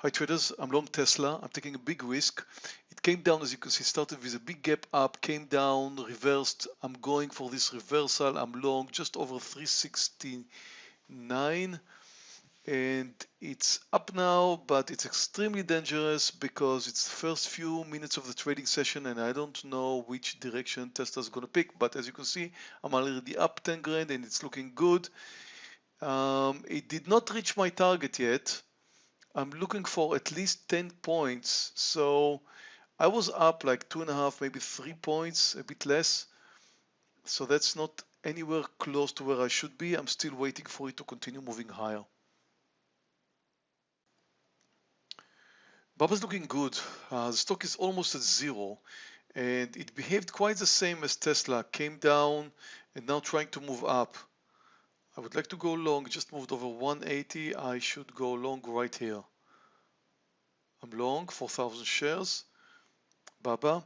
Hi traders, I'm long Tesla. I'm taking a big risk. It came down as you can see, started with a big gap up, came down, reversed. I'm going for this reversal. I'm long just over 369 and it's up now but it's extremely dangerous because it's the first few minutes of the trading session and I don't know which direction Tesla is going to pick but as you can see I'm already up 10 grand and it's looking good um, it did not reach my target yet I'm looking for at least 10 points. So I was up like two and a half, maybe three points, a bit less. So that's not anywhere close to where I should be. I'm still waiting for it to continue moving higher. Baba's looking good. Uh, the stock is almost at zero and it behaved quite the same as Tesla. Came down and now trying to move up. I would like to go long, just moved over 180. I should go long right here. I'm long 4,000 shares. Baba.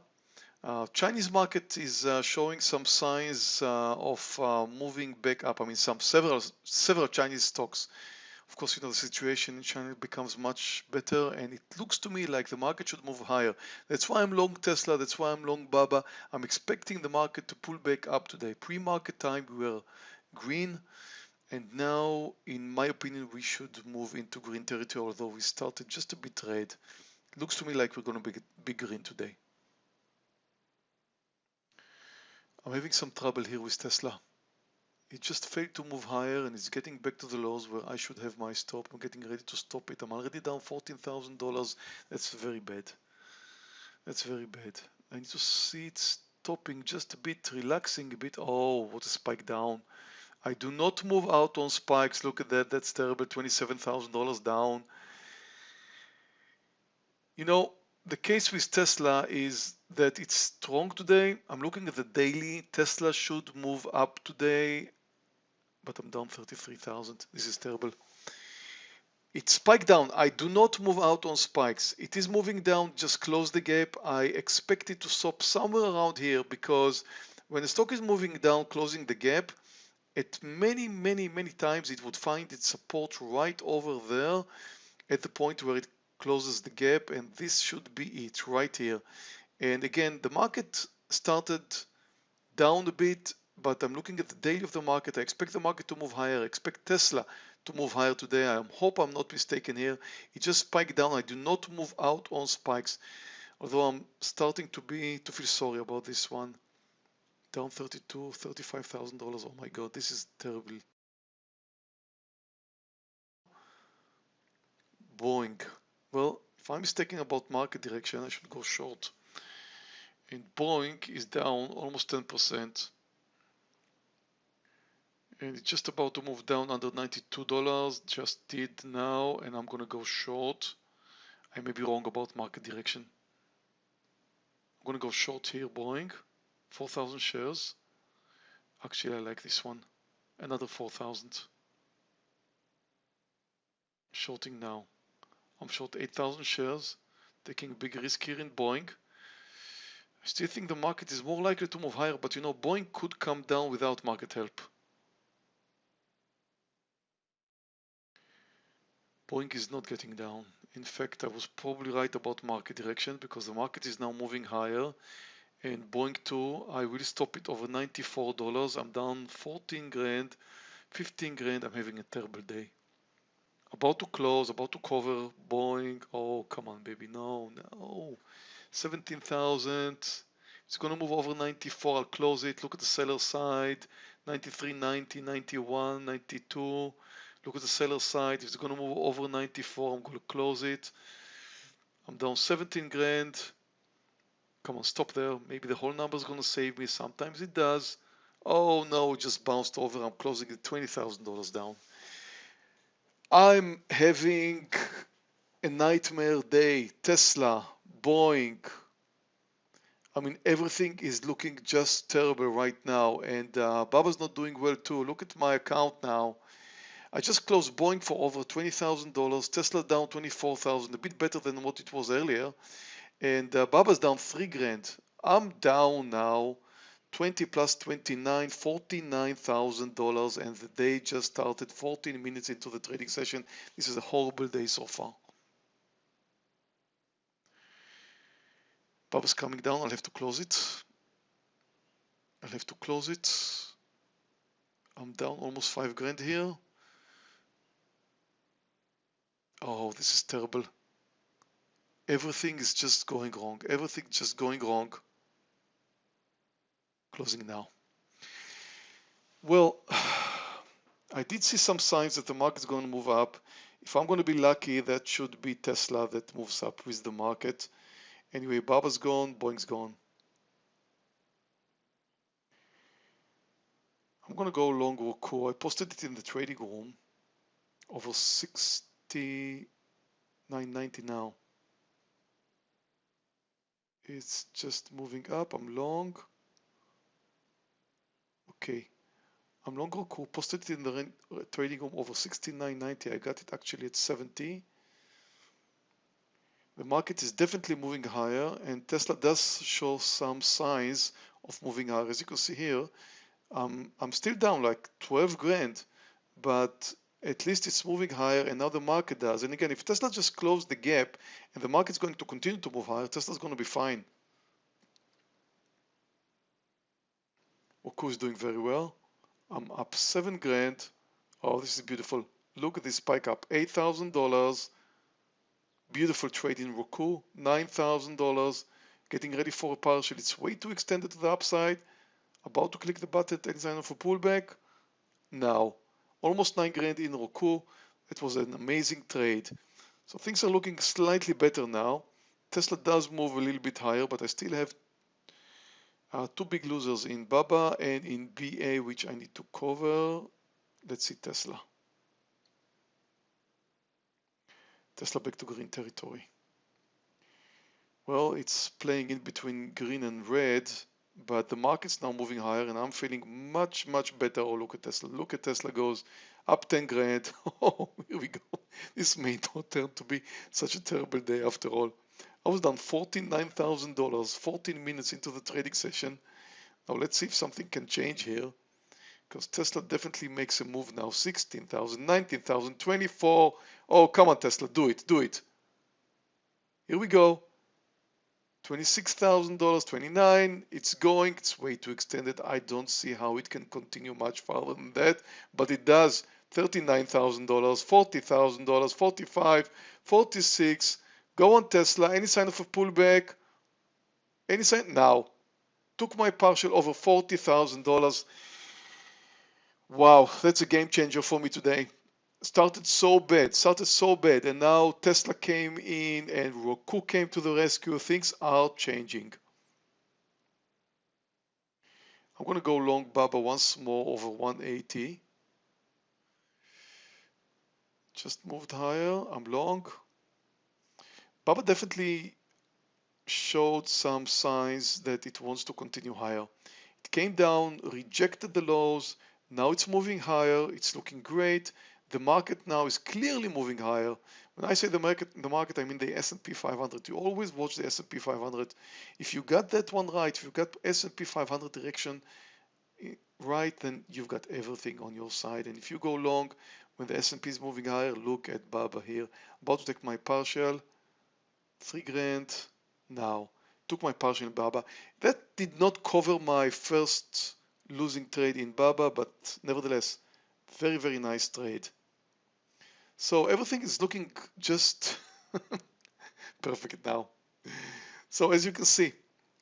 Uh, Chinese market is uh, showing some signs uh, of uh, moving back up. I mean, some several several Chinese stocks. Of course, you know the situation in China becomes much better, and it looks to me like the market should move higher. That's why I'm long Tesla. That's why I'm long Baba. I'm expecting the market to pull back up today. Pre-market time we were green. And now, in my opinion, we should move into green territory, although we started just a bit red. Looks to me like we're going to be, be green today. I'm having some trouble here with Tesla. It just failed to move higher and it's getting back to the lows where I should have my stop. I'm getting ready to stop it. I'm already down $14,000. That's very bad. That's very bad. I need to see it stopping just a bit, relaxing a bit. Oh, what a spike down. I do not move out on spikes. Look at that. That's terrible. $27,000 down. You know, the case with Tesla is that it's strong today. I'm looking at the daily. Tesla should move up today, but I'm down 33,000. This is terrible. It spiked down. I do not move out on spikes. It is moving down. Just close the gap. I expect it to stop somewhere around here because when the stock is moving down, closing the gap, at many, many, many times it would find its support right over there at the point where it closes the gap and this should be it right here. And again, the market started down a bit, but I'm looking at the daily of the market. I expect the market to move higher. I expect Tesla to move higher today. I hope I'm not mistaken here. It just spiked down. I do not move out on spikes, although I'm starting to be to feel sorry about this one down 32 $35,000 oh my god this is terrible. Boeing. Well if I'm mistaken about market direction I should go short. And Boeing is down almost 10% and it's just about to move down under $92 just did now and I'm gonna go short. I may be wrong about market direction. I'm gonna go short here Boeing 4,000 shares. Actually, I like this one. Another 4,000. Shorting now. I'm short 8,000 shares, taking a big risk here in Boeing. I still think the market is more likely to move higher, but you know, Boeing could come down without market help. Boeing is not getting down. In fact, I was probably right about market direction because the market is now moving higher and Boeing 2 I will stop it over $94 I'm down 14 grand 15 grand. I'm having a terrible day. About to close about to cover Boeing. Oh come on baby. No no. 17,000 it's gonna move over 94 I'll close it. Look at the seller side. 93 90 91 92 look at the seller side. It's gonna move over 94 I'm gonna close it. I'm down 17 grand Come on, stop there. Maybe the whole number is going to save me. Sometimes it does. Oh no, just bounced over. I'm closing it $20,000 down. I'm having a nightmare day. Tesla, Boeing. I mean, everything is looking just terrible right now. And uh, Baba's not doing well too. Look at my account now. I just closed Boeing for over $20,000. Tesla down 24,000, a bit better than what it was earlier and uh, Baba's down three grand. I'm down now 20 plus 29, $49,000 and the day just started 14 minutes into the trading session. This is a horrible day so far. Baba's coming down, I'll have to close it. I'll have to close it. I'm down almost five grand here. Oh, this is terrible. Everything is just going wrong. Everything just going wrong. Closing now. Well, I did see some signs that the market's going to move up. If I'm going to be lucky, that should be Tesla that moves up with the market. Anyway, Baba's gone, Boeing's gone. I'm going to go long Roku. I posted it in the trading room over 69.90 now. It's just moving up. I'm long. Okay. I'm long Roku. Posted it in the trading room over 69.90. I got it actually at 70. The market is definitely moving higher and Tesla does show some signs of moving higher. As you can see here, um, I'm still down like 12 grand, but at least it's moving higher and now the market does. And again, if Tesla just closed the gap and the market's going to continue to move higher, Tesla's going to be fine. Roku is doing very well. I'm up seven grand. Oh, this is beautiful. Look at this spike up, $8,000. Beautiful trade in Roku, $9,000. Getting ready for a partial. It's way too extended to the upside. About to click the button, any sign of a pullback. Now, almost 9 grand in Roku. It was an amazing trade. So things are looking slightly better now. Tesla does move a little bit higher, but I still have uh, two big losers in BABA and in BA, which I need to cover. Let's see Tesla. Tesla back to green territory. Well, it's playing in between green and red, but the market's now moving higher and I'm feeling much, much better. Oh, look at Tesla. Look at Tesla goes up 10 grand. Oh, here we go. This may not turn to be such a terrible day after all. I was down $49,000 14 minutes into the trading session. Now let's see if something can change here because Tesla definitely makes a move now. 16,000, 19,000, 24. Oh, come on, Tesla, do it, do it. Here we go. $26,000, 29. It's going, it's way too extended. I don't see how it can continue much farther than that, but it does. $39,000, $40,000, 45, 46, Go on Tesla, any sign of a pullback? Any sign? Now. Took my partial over $40,000. Wow, that's a game changer for me today. Started so bad, started so bad, and now Tesla came in and Roku came to the rescue. Things are changing. I'm going to go long Baba once more over 180. Just moved higher. I'm long. Baba definitely showed some signs that it wants to continue higher. It came down, rejected the lows, now it's moving higher, it's looking great. The market now is clearly moving higher. When I say the market, the market, I mean the S&P 500. You always watch the S&P 500. If you got that one right, if you got S&P 500 direction eh, right, then you've got everything on your side. And if you go long, when the S&P is moving higher, look at Baba here. About to take my partial three grand now. Took my partial in Baba. That did not cover my first losing trade in Baba, but nevertheless, very, very nice trade. So everything is looking just perfect now. So as you can see,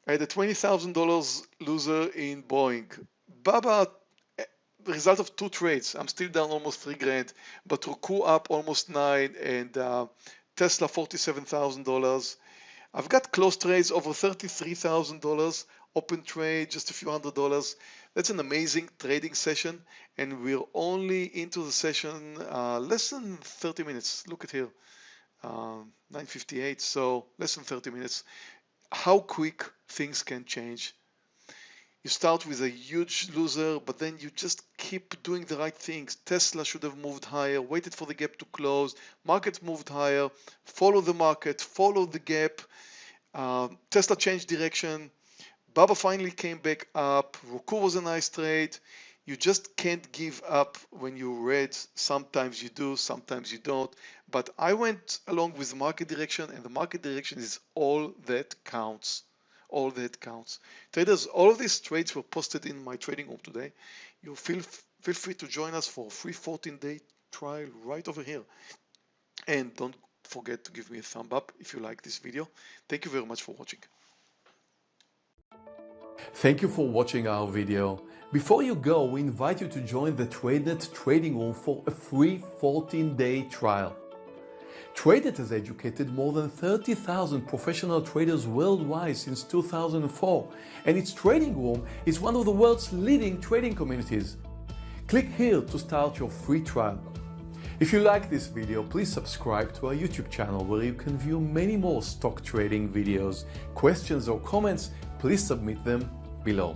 I had a $20,000 loser in Boeing. Baba, eh, result of two trades. I'm still down almost three grand, but Roku up almost nine and uh, Tesla $47,000. I've got close trades over $33,000, open trade just a few hundred dollars. That's an amazing trading session and we're only into the session uh, less than 30 minutes. Look at here, uh, 9.58, so less than 30 minutes. How quick things can change you start with a huge loser, but then you just keep doing the right things. Tesla should have moved higher, waited for the gap to close. Market moved higher, follow the market, follow the gap. Uh, Tesla changed direction. Baba finally came back up. Roku was a nice trade. You just can't give up when you read. Sometimes you do, sometimes you don't. But I went along with the market direction, and the market direction is all that counts. all that counts. Traders, all of these trades were posted in my trading room today. You feel feel free to join us for a free 14-day trial right over here. And don't forget to give me a thumb up if you like this video. Thank you very much for watching. Thank you for watching our video. Before you go, we invite you to join the TradeNet trading room for a free 14-day trial. TradeNet has educated more than 30,000 professional traders worldwide since 2004, and its trading room is one of the world's leading trading communities. Click here to start your free trial. If you like this video, please subscribe to our YouTube channel where you can view many more stock trading videos. Questions or comments, please submit them below.